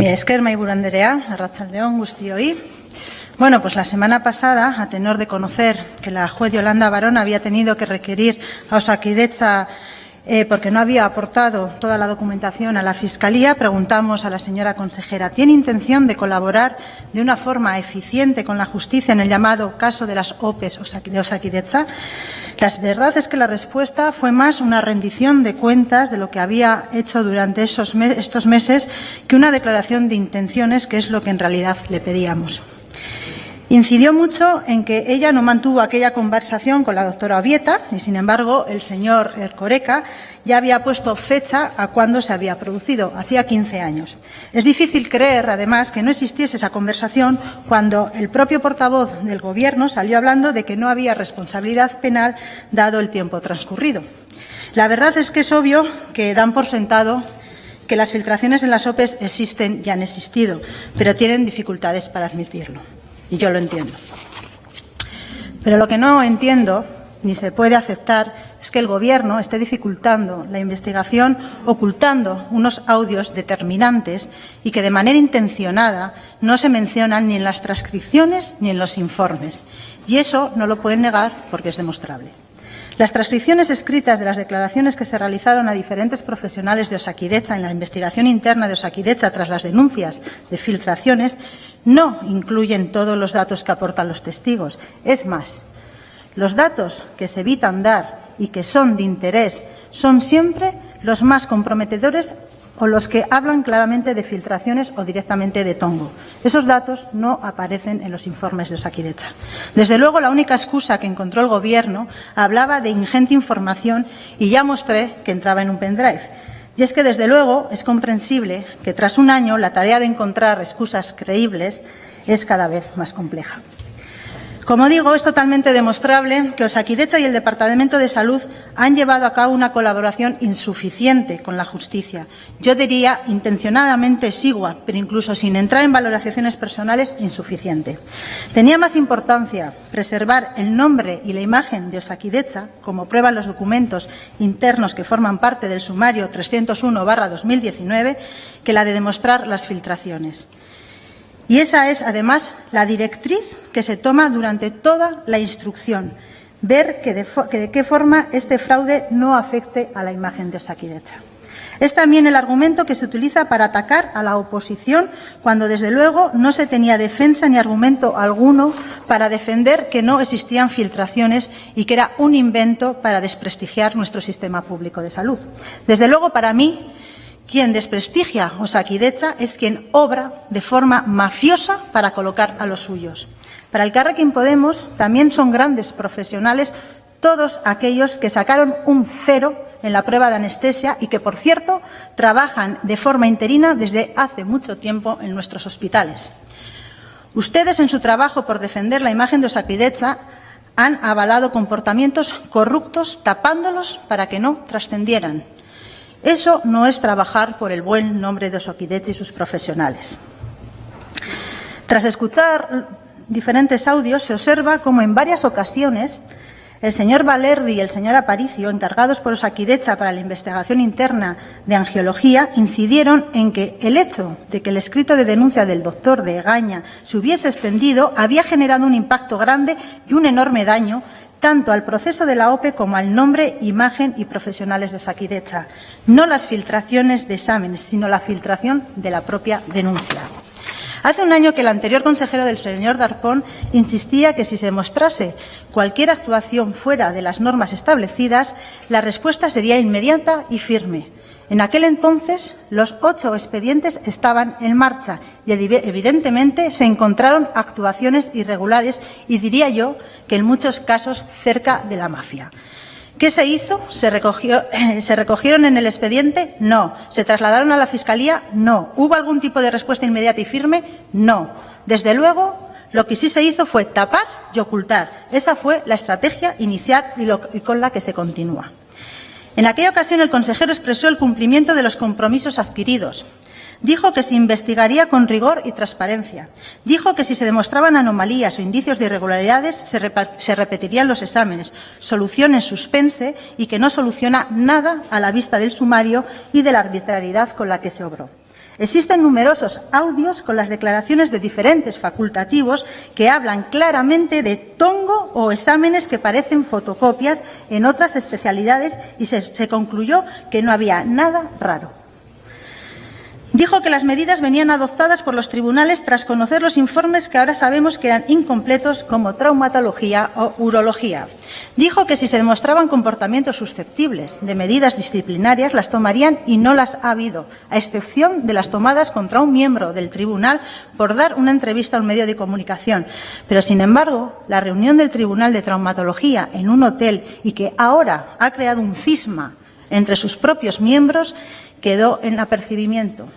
Mira, esker maiburu Anderea, Arrachaldeón, Gustioi. Bueno, pues la semana pasada, a tenor de conocer que la juez Yolanda Barón había tenido que requerir a Osakidecha eh, porque no había aportado toda la documentación a la Fiscalía, preguntamos a la señora consejera, ¿tiene intención de colaborar de una forma eficiente con la justicia en el llamado caso de las OPEs de Osakidecha? La verdad es que la respuesta fue más una rendición de cuentas de lo que había hecho durante esos estos meses que una declaración de intenciones, que es lo que en realidad le pedíamos. Incidió mucho en que ella no mantuvo aquella conversación con la doctora Ovieta y, sin embargo, el señor Ercoreca ya había puesto fecha a cuándo se había producido, hacía 15 años. Es difícil creer, además, que no existiese esa conversación cuando el propio portavoz del Gobierno salió hablando de que no había responsabilidad penal dado el tiempo transcurrido. La verdad es que es obvio que dan por sentado que las filtraciones en las OPEs existen y han existido, pero tienen dificultades para admitirlo y yo lo entiendo. Pero lo que no entiendo ni se puede aceptar es que el Gobierno esté dificultando la investigación ocultando unos audios determinantes y que de manera intencionada no se mencionan ni en las transcripciones ni en los informes. Y eso no lo pueden negar porque es demostrable. Las transcripciones escritas de las declaraciones que se realizaron a diferentes profesionales de Osakidecha en la investigación interna de Osakidecha tras las denuncias de filtraciones no incluyen todos los datos que aportan los testigos. Es más, los datos que se evitan dar y que son de interés son siempre los más comprometedores o los que hablan claramente de filtraciones o directamente de tongo. Esos datos no aparecen en los informes de Osakidecha. Desde luego, la única excusa que encontró el Gobierno hablaba de ingente información y ya mostré que entraba en un pendrive. Y es que, desde luego, es comprensible que tras un año la tarea de encontrar excusas creíbles es cada vez más compleja. Como digo, es totalmente demostrable que Osakidecha y el Departamento de Salud han llevado a cabo una colaboración insuficiente con la justicia. Yo diría intencionadamente exigua, pero incluso sin entrar en valoraciones personales, insuficiente. Tenía más importancia preservar el nombre y la imagen de Osakidecha, como prueban los documentos internos que forman parte del sumario 301-2019, que la de demostrar las filtraciones. Y esa es, además, la directriz que se toma durante toda la instrucción, ver que de, qué forma este fraude no afecte a la imagen de Saquidecha. Es también el argumento que se utiliza para atacar a la oposición cuando, desde luego, no se tenía defensa ni argumento alguno para defender que no existían filtraciones y que era un invento para desprestigiar nuestro sistema público de salud. Desde luego, para mí, quien desprestigia Osakidecha es quien obra de forma mafiosa para colocar a los suyos. Para el Carrequín Podemos también son grandes profesionales todos aquellos que sacaron un cero en la prueba de anestesia y que, por cierto, trabajan de forma interina desde hace mucho tiempo en nuestros hospitales. Ustedes, en su trabajo por defender la imagen de Osakidecha, han avalado comportamientos corruptos tapándolos para que no trascendieran. Eso no es trabajar por el buen nombre de Osoquideche y sus profesionales. Tras escuchar diferentes audios, se observa cómo en varias ocasiones el señor Valerdi y el señor Aparicio, encargados por Osakidecha para la investigación interna de angiología, incidieron en que el hecho de que el escrito de denuncia del doctor de Egaña se hubiese extendido había generado un impacto grande y un enorme daño tanto al proceso de la OPE como al nombre, imagen y profesionales de Saquidecha. No las filtraciones de exámenes, sino la filtración de la propia denuncia. Hace un año que el anterior consejero del señor Darpón insistía que si se mostrase cualquier actuación fuera de las normas establecidas, la respuesta sería inmediata y firme. En aquel entonces, los ocho expedientes estaban en marcha y evidentemente se encontraron actuaciones irregulares y diría yo que en muchos casos cerca de la mafia. ¿Qué se hizo? ¿Se, recogió, ¿Se recogieron en el expediente? No. ¿Se trasladaron a la Fiscalía? No. ¿Hubo algún tipo de respuesta inmediata y firme? No. Desde luego, lo que sí se hizo fue tapar y ocultar. Esa fue la estrategia inicial y, con la que se continúa. En aquella ocasión, el consejero expresó el cumplimiento de los compromisos adquiridos. Dijo que se investigaría con rigor y transparencia. Dijo que si se demostraban anomalías o indicios de irregularidades se, repetirían los exámenes, solución en suspense y que no soluciona nada a la vista del sumario y de la arbitrariedad con la que se obró. Existen numerosos audios con las declaraciones de diferentes facultativos que hablan claramente de tongo o exámenes que parecen fotocopias en otras especialidades y se, se concluyó que no había nada raro. Dijo que las medidas venían adoptadas por los tribunales tras conocer los informes que ahora sabemos que eran incompletos como traumatología o urología. Dijo que si se demostraban comportamientos susceptibles de medidas disciplinarias las tomarían y no las ha habido, a excepción de las tomadas contra un miembro del tribunal por dar una entrevista a un medio de comunicación. Pero, sin embargo, la reunión del Tribunal de Traumatología en un hotel y que ahora ha creado un cisma entre sus propios miembros quedó en apercibimiento.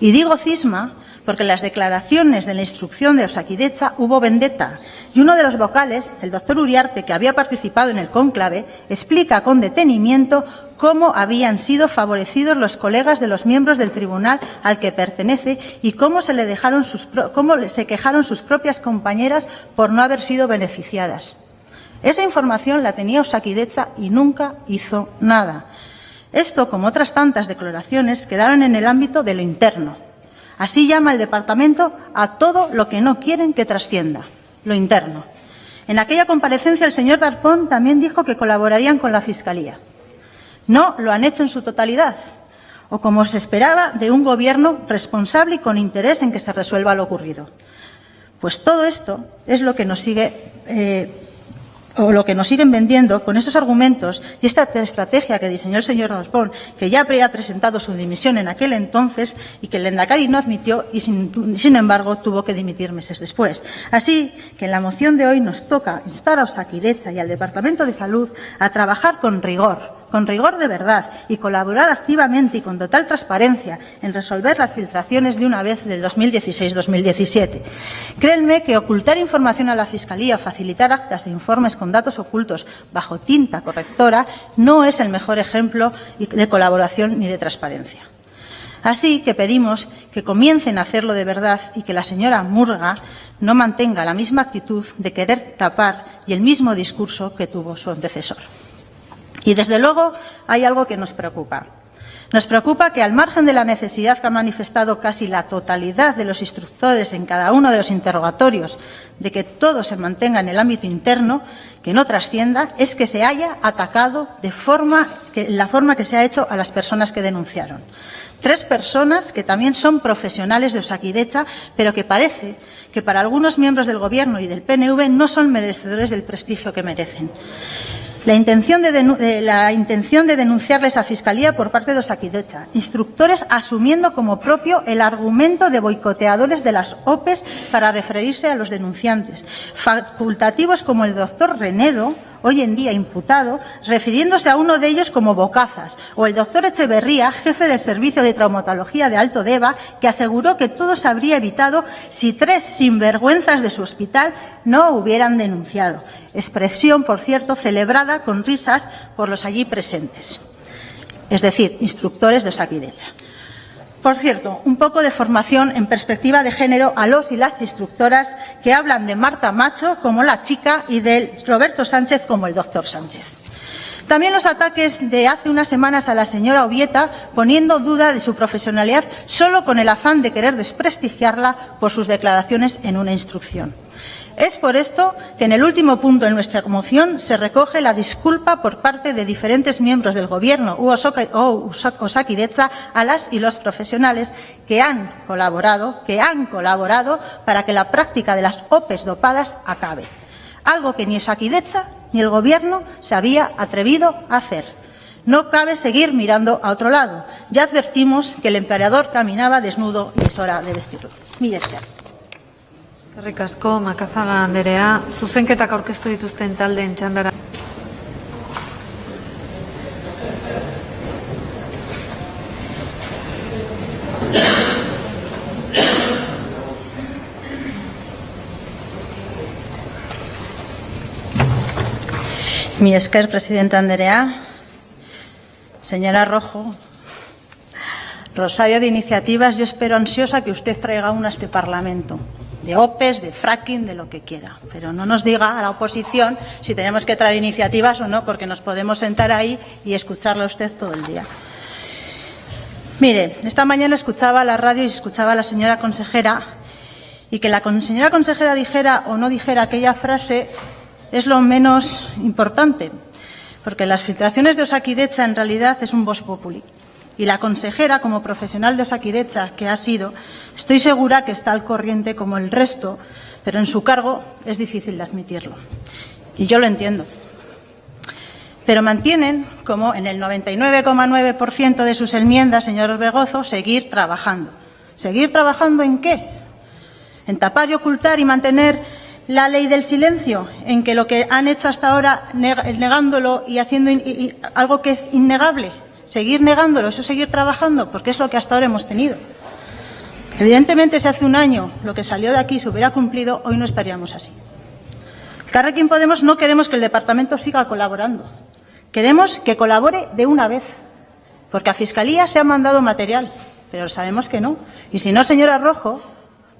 Y digo cisma porque en las declaraciones de la instrucción de Osakidecha hubo vendetta y uno de los vocales, el doctor Uriarte, que había participado en el cónclave, explica con detenimiento cómo habían sido favorecidos los colegas de los miembros del tribunal al que pertenece y cómo se, le dejaron sus, cómo se quejaron sus propias compañeras por no haber sido beneficiadas. Esa información la tenía Osakidecha y nunca hizo nada. Esto, como otras tantas declaraciones, quedaron en el ámbito de lo interno. Así llama el Departamento a todo lo que no quieren que trascienda, lo interno. En aquella comparecencia el señor Darpón también dijo que colaborarían con la Fiscalía. No lo han hecho en su totalidad, o como se esperaba de un gobierno responsable y con interés en que se resuelva lo ocurrido. Pues todo esto es lo que nos sigue eh, o lo que nos siguen vendiendo con estos argumentos y esta estrategia que diseñó el señor Raspón, que ya habría presentado su dimisión en aquel entonces y que el Endacari no admitió y, sin, sin, embargo, tuvo que dimitir meses después. Así que en la moción de hoy nos toca instar a Osakidecha y al Departamento de Salud a trabajar con rigor, con rigor de verdad y colaborar activamente y con total transparencia en resolver las filtraciones de una vez del 2016-2017. Créanme que ocultar información a la Fiscalía o facilitar actas e informes con datos ocultos bajo tinta correctora no es el mejor ejemplo de colaboración ni de transparencia. Así que pedimos que comiencen a hacerlo de verdad y que la señora Murga no mantenga la misma actitud de querer tapar y el mismo discurso que tuvo su antecesor. Y, desde luego, hay algo que nos preocupa. Nos preocupa que, al margen de la necesidad que ha manifestado casi la totalidad de los instructores en cada uno de los interrogatorios de que todo se mantenga en el ámbito interno, que no trascienda, es que se haya atacado de forma que, la forma que se ha hecho a las personas que denunciaron. Tres personas que también son profesionales de Osakidecha, pero que parece que para algunos miembros del Gobierno y del PNV no son merecedores del prestigio que merecen. La intención de, la intención de denunciarles a Fiscalía por parte de Osakidecha, instructores asumiendo como propio el argumento de boicoteadores de las OPEs para referirse a los denunciantes, facultativos como el doctor Renedo, hoy en día imputado, refiriéndose a uno de ellos como bocazas, o el doctor Echeverría, jefe del Servicio de Traumatología de Alto Deva, que aseguró que todo se habría evitado si tres sinvergüenzas de su hospital no hubieran denunciado. Expresión, por cierto, celebrada con risas por los allí presentes, es decir, instructores de Saquidecha. Por cierto, un poco de formación en perspectiva de género a los y las instructoras que hablan de Marta Macho como la chica y de Roberto Sánchez como el doctor Sánchez. También los ataques de hace unas semanas a la señora Ovieta, poniendo duda de su profesionalidad solo con el afán de querer desprestigiarla por sus declaraciones en una instrucción. Es por esto que en el último punto de nuestra moción se recoge la disculpa por parte de diferentes miembros del Gobierno o Osakidecha a las y los profesionales que han colaborado, que han colaborado para que la práctica de las OPEs dopadas acabe. Algo que ni Osakidecha ni el Gobierno se había atrevido a hacer. No cabe seguir mirando a otro lado. Ya advertimos que el emperador caminaba desnudo y es hora de vestirlo. Eskerrik asko, Makazaga Anderea. Zuzenketak aurkeztu dituzten taldeen txandara. Mi esker, Presidenta Anderea. Señora Rojo, Rosario de Iniciativas, yo espero ansiosa que usted traiga una a este Parlamento de OPEs, de fracking, de lo que quiera. Pero no nos diga a la oposición si tenemos que traer iniciativas o no, porque nos podemos sentar ahí y escucharla a usted todo el día. Mire, esta mañana escuchaba la radio y escuchaba a la señora consejera y que la señora consejera dijera o no dijera aquella frase es lo menos importante, porque las filtraciones de Osakidecha en realidad es un voz populi. Y la consejera, como profesional de Osakidecha que ha sido, estoy segura que está al corriente como el resto, pero en su cargo es difícil de admitirlo. Y yo lo entiendo. Pero mantienen, como en el 99,9% de sus enmiendas, señor Orbegozo, seguir trabajando. ¿Seguir trabajando en qué? En tapar y ocultar y mantener la ley del silencio, en que lo que han hecho hasta ahora negándolo y haciendo algo que es innegable, seguir negándolo, eso seguir trabajando, porque es lo que hasta ahora hemos tenido. Evidentemente, si hace un año lo que salió de aquí se hubiera cumplido, hoy no estaríamos así. Carrequín Podemos no queremos que el departamento siga colaborando. Queremos que colabore de una vez, porque a Fiscalía se ha mandado material, pero sabemos que no. Y si no, señora Rojo,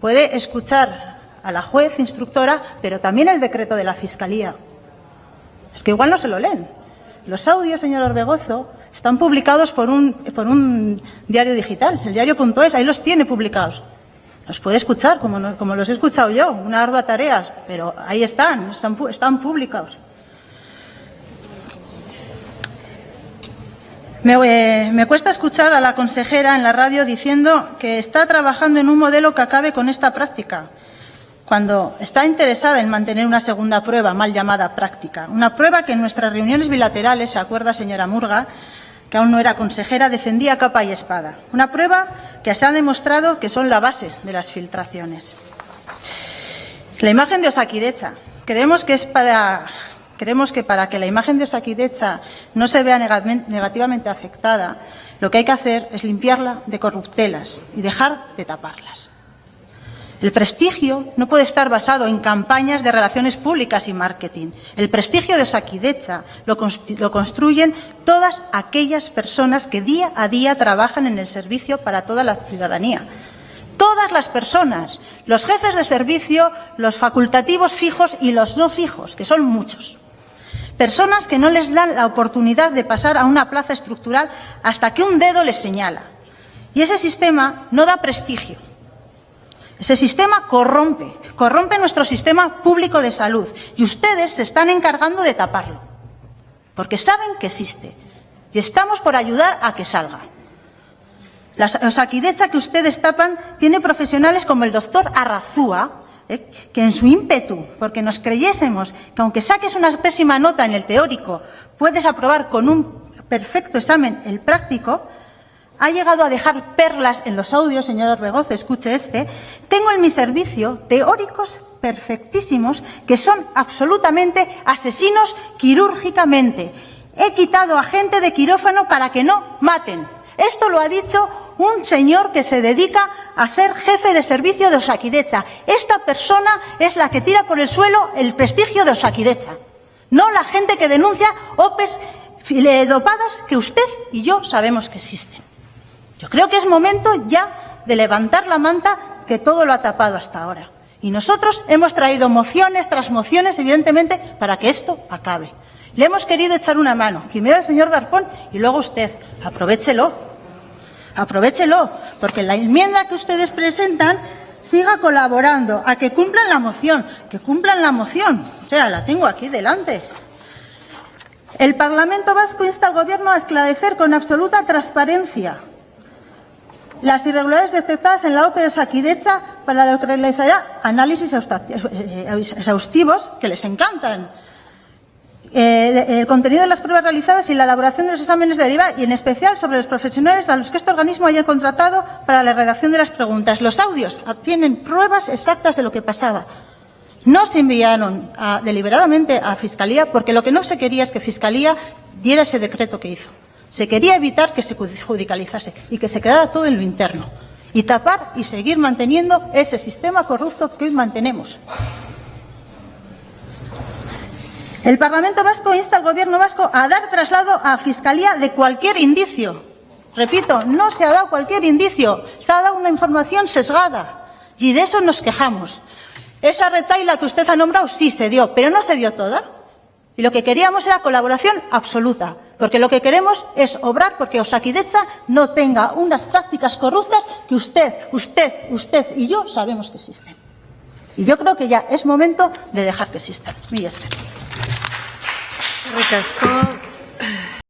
puede escuchar a la juez instructora, pero también el decreto de la Fiscalía. Es que igual no se lo leen. Los audios, señor Orbegozo, están publicados por un, por un diario digital, el diario.es, ahí los tiene publicados. Los puede escuchar, como, como los he escuchado yo, una ardua tareas, pero ahí están, están, están publicados. Eh, me, cuesta escuchar a la consejera en la radio diciendo que está trabajando en un modelo que acabe con esta práctica cuando está interesada en mantener una segunda prueba, mal llamada práctica. Una prueba que en nuestras reuniones bilaterales, se acuerda, señora Murga, que aún no era consejera, defendía capa y espada. Una prueba que se ha demostrado que son la base de las filtraciones. La imagen de Osakidecha. Creemos que es para creemos que para que la imagen de Osakidecha no se vea negativamente afectada, lo que hay que hacer es limpiarla de corruptelas y dejar de taparlas. El prestigio no puede estar basado en campañas de relaciones públicas y marketing. El prestigio de Saquidecha lo, lo, construyen todas aquellas personas que día a día trabajan en el servicio para toda la ciudadanía. Todas las personas, los jefes de servicio, los facultativos fijos y los no fijos, que son muchos. Personas que no les dan la oportunidad de pasar a una plaza estructural hasta que un dedo les señala. Y ese sistema no da prestigio ese sistema corrompe, corrompe nuestro sistema público de salud y ustedes se están encargando de taparlo, porque saben que existe y estamos por ayudar a que salga. La saquidecha que ustedes tapan tiene profesionales como el doctor Arrazúa, eh, que en su ímpetu, porque nos creyésemos que aunque saques una pésima nota en el teórico, puedes aprobar con un perfecto examen el práctico, ha llegado a dejar perlas en los audios, señor Orbegoz, escuche este, tengo en mi servicio teóricos perfectísimos que son absolutamente asesinos quirúrgicamente. He quitado a gente de quirófano para que no maten. Esto lo ha dicho un señor que se dedica a ser jefe de servicio de Osakidecha. Esta persona es la que tira por el suelo el prestigio de Osakidecha, no la gente que denuncia OPEs dopadas que usted y yo sabemos que existen. Yo creo que es momento ya de levantar la manta que todo lo ha tapado hasta ahora. Y nosotros hemos traído mociones tras mociones, evidentemente, para que esto acabe. Le hemos querido echar una mano, primero el señor Darpón y luego usted. Aprovechelo, aprovechelo, porque la enmienda que ustedes presentan siga colaborando a que cumplan la moción, que cumplan la moción. O sea, la tengo aquí delante. El Parlamento Vasco insta al Gobierno a esclarecer con absoluta transparencia las irregularidades detectadas en la OPE de Saquidecha para lo que realizará análisis exhaustivos que les encantan. Eh, el contenido de las pruebas realizadas y la elaboración de los exámenes de deriva y en especial sobre los profesionales a los que este organismo haya contratado para la redacción de las preguntas. Los audios tienen pruebas exactas de lo que pasaba. No se enviaron deliberadamente a Fiscalía porque lo que no se quería es que Fiscalía diera ese decreto que hizo. Se quería evitar que se judicializase y que se quedara todo en lo interno y tapar y seguir manteniendo ese sistema corrupto que hoy mantenemos. El Parlamento Vasco insta al Gobierno vasco a dar traslado a Fiscalía de cualquier indicio. Repito, no se ha dado cualquier indicio, se ha dado una información sesgada y de eso nos quejamos. Esa retaila que usted ha nombrado sí se dio, pero no se dio toda. Y lo que queríamos era colaboración absoluta. Porque lo que queremos es obrar porque Osakideza no tenga unas prácticas corruptas que usted, usted, usted y yo sabemos que existen. Y yo creo que ya es momento de dejar que existan.